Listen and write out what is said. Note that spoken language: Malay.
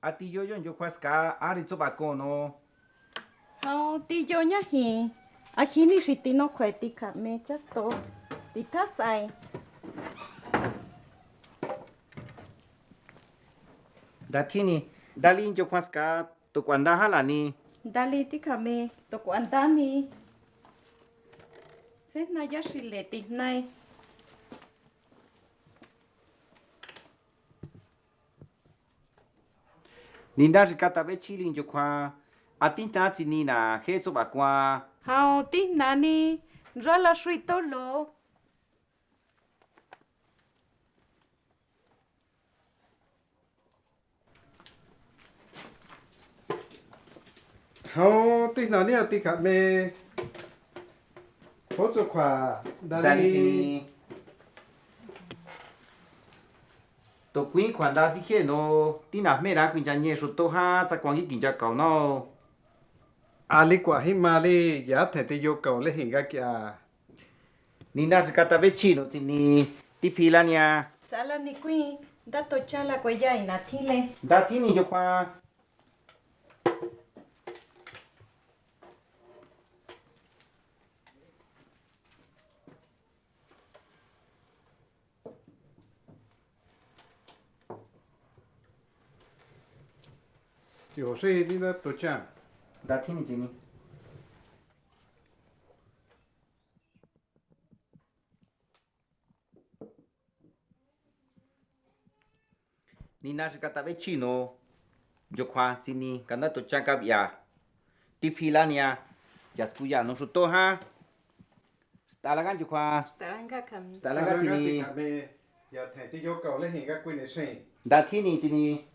à tí yo yo yo khoa ska à đi cho bà con nó hao tí yo nhá hi à khi ni chỉ tí nó khỏe tí cả mẹ just to tí ta sai. Đã thi nè đã linh yo khoa ska tụ quan đã hả là nè dali tí cả mẹ to quan ta mi sẽ na ya chỉ lệ tí này 你那是搞到要七零就看，阿，顶单子你呐，黑做把关。好的，那你热了睡倒了。好，对那你要对卡咩？好做快，那你。to kuin khoan da no ti na me ra kuin ja nye shu to ha cha kwang no ali kwa hi ya the te yo kaw le hinga kya ni na ka chino ti ni ti pila nya sala ni kuin da to chala ko ya ina thile da thini yo kwa Ti ho sei di da to cha. Da ti ni ni. Ni na shi ka sini, ve chi no. To cha ya. Ya sku ya no shu to ha. Sta la gan ju kwa. Sta la kam. Sta la. Ya thae ti yo ka le hi ga kwi ni. Da ti ni.